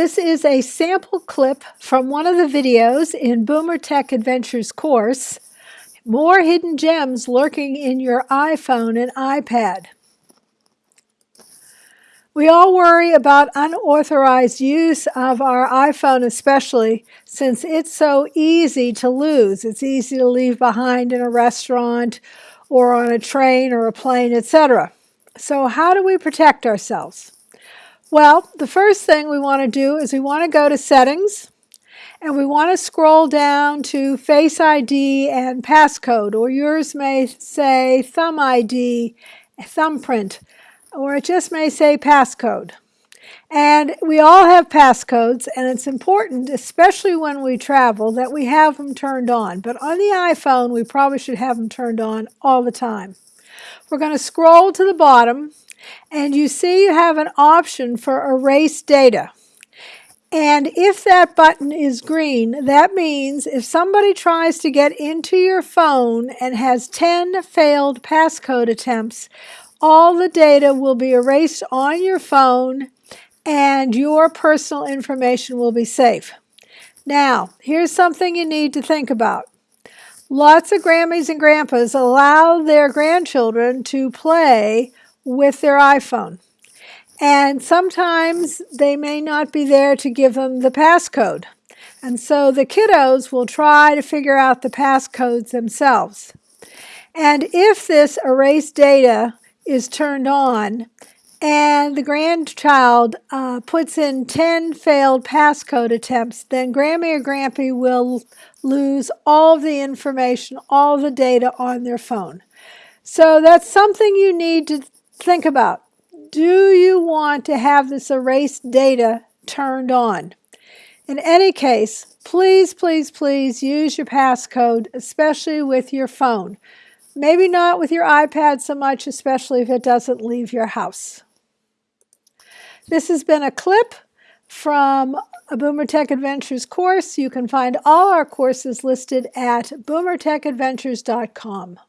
This is a sample clip from one of the videos in Boomer Tech Adventures course, More Hidden Gems Lurking in Your iPhone and iPad. We all worry about unauthorized use of our iPhone especially since it's so easy to lose. It's easy to leave behind in a restaurant or on a train or a plane, etc. So how do we protect ourselves? Well, the first thing we want to do is we want to go to settings and we want to scroll down to Face ID and passcode or yours may say Thumb ID, thumbprint, or it just may say passcode. And we all have passcodes and it's important, especially when we travel, that we have them turned on. But on the iPhone, we probably should have them turned on all the time. We're going to scroll to the bottom and you see you have an option for erase data. And if that button is green, that means if somebody tries to get into your phone and has 10 failed passcode attempts, all the data will be erased on your phone and your personal information will be safe. Now, here's something you need to think about. Lots of Grammies and Grandpas allow their grandchildren to play with their iPhone. And sometimes they may not be there to give them the passcode. And so the kiddos will try to figure out the passcodes themselves. And if this erase data is turned on and the grandchild uh, puts in 10 failed passcode attempts, then Grammy or Grampy will lose all the information, all the data on their phone. So that's something you need to think about. Do you want to have this erased data turned on? In any case, please, please, please use your passcode, especially with your phone. Maybe not with your iPad so much, especially if it doesn't leave your house. This has been a clip from a Boomer Tech Adventures course. You can find all our courses listed at boomertechadventures.com.